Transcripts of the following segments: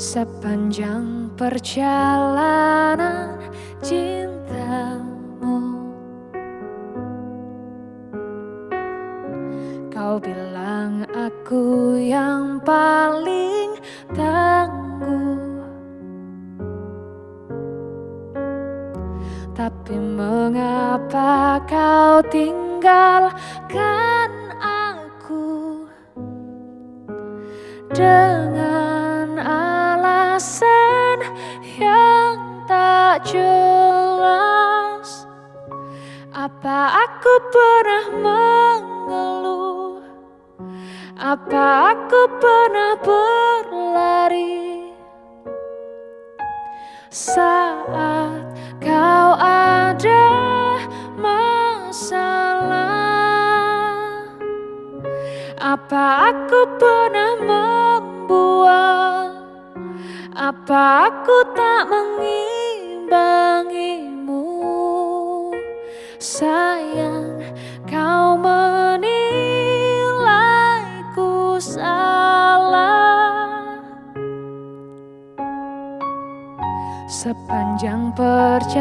Sepanjang perjalanan cintamu. Kau bilang aku yang paling tangguh. Tapi mengapa kau tinggalkan aku? Dengan tak jelas Apa aku pernah mengeluh Apa aku pernah berlari. Saat kau ada masalah Apa aku pernah membuang Apa aku tak mengimbangimu Sayang kau menilaiku salah. Sepanjang perjalanan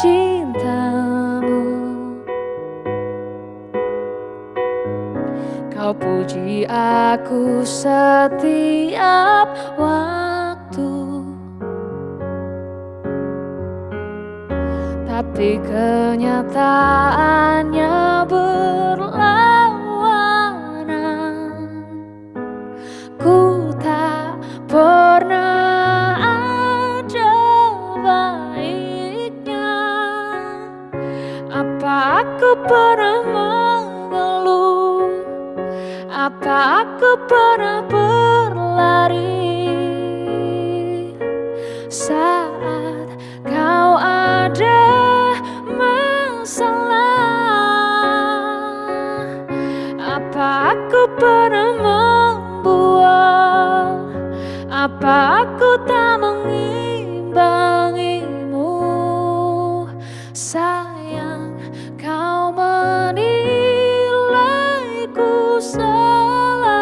cintamu Kau puji aku setiap waktu Tapi kenyataannya berlawanan. Ku tak pernah ada baiknya. Apa aku pernah mengeluh? Apa aku pernah berlari Apa aku pernah membuang Apa aku tak mengimbangimu. Sayang kau menilaiku salah.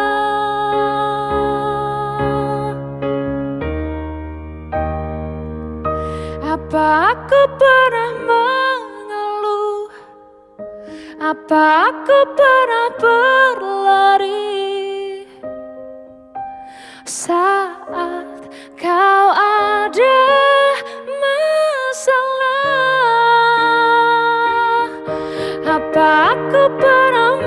Apa aku pernah mengeluh Apa aku pernah berlari? Saat kau ada masalah Apa aku pernah